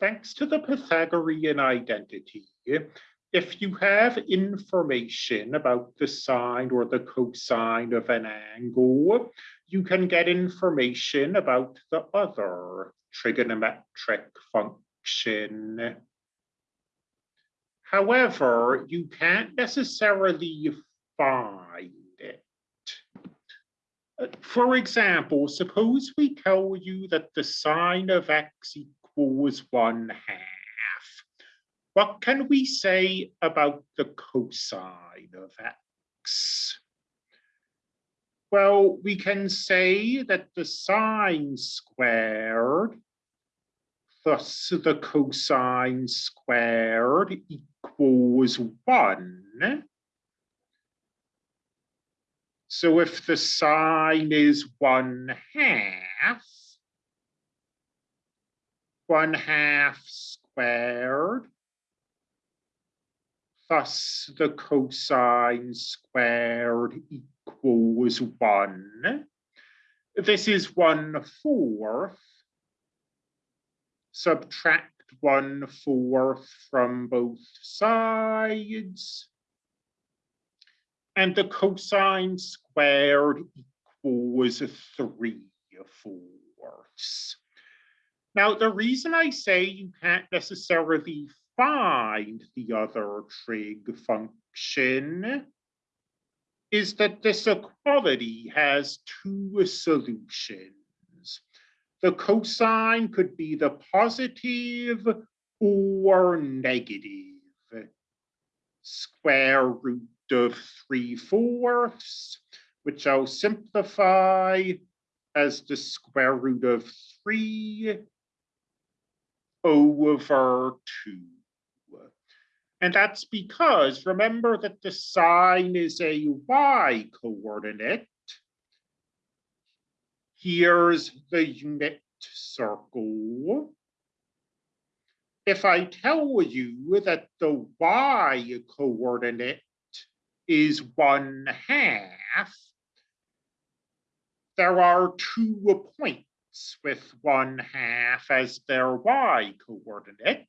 thanks to the Pythagorean identity, if you have information about the sine or the cosine of an angle, you can get information about the other trigonometric function. However, you can't necessarily find it. Uh, for example, suppose we tell you that the sine of x equals one half. What can we say about the cosine of x? Well, we can say that the sine squared, thus the cosine squared equals one. So if the sine is one half, one half squared, thus the cosine squared equals one. This is one fourth. Subtract one fourth from both sides. And the cosine squared equals three fourths. Now, the reason I say you can't necessarily find the other trig function is that this equality has two solutions. The cosine could be the positive or negative square root of 3 fourths, which I'll simplify as the square root of 3 over 2. And that's because remember that the sine is a y coordinate. Here's the unit circle. If I tell you that the y coordinate is one half, there are two points with one half as their y coordinate.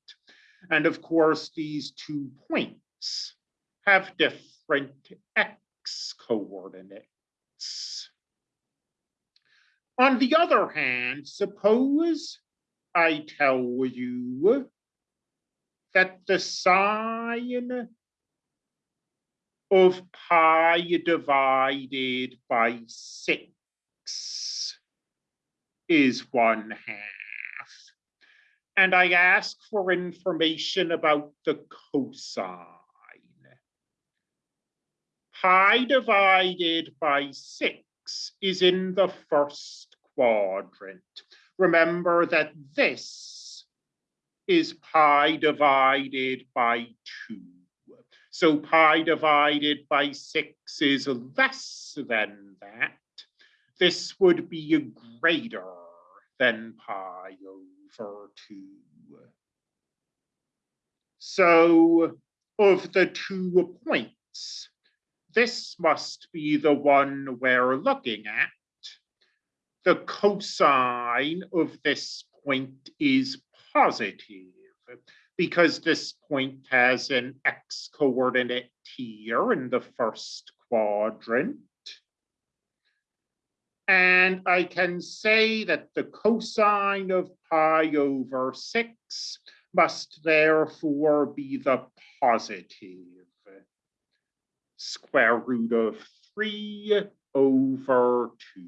And of course, these two points have different x coordinates. On the other hand, suppose I tell you that the sine of pi divided by six is one half. And I ask for information about the cosine. Pi divided by six is in the first quadrant. Remember that this is pi divided by two. So pi divided by six is less than that. This would be a greater than pi over two. So of the two points, this must be the one we're looking at. The cosine of this point is positive because this point has an x coordinate here in the first quadrant. And I can say that the cosine of pi over 6 must therefore be the positive square root of 3 over 2.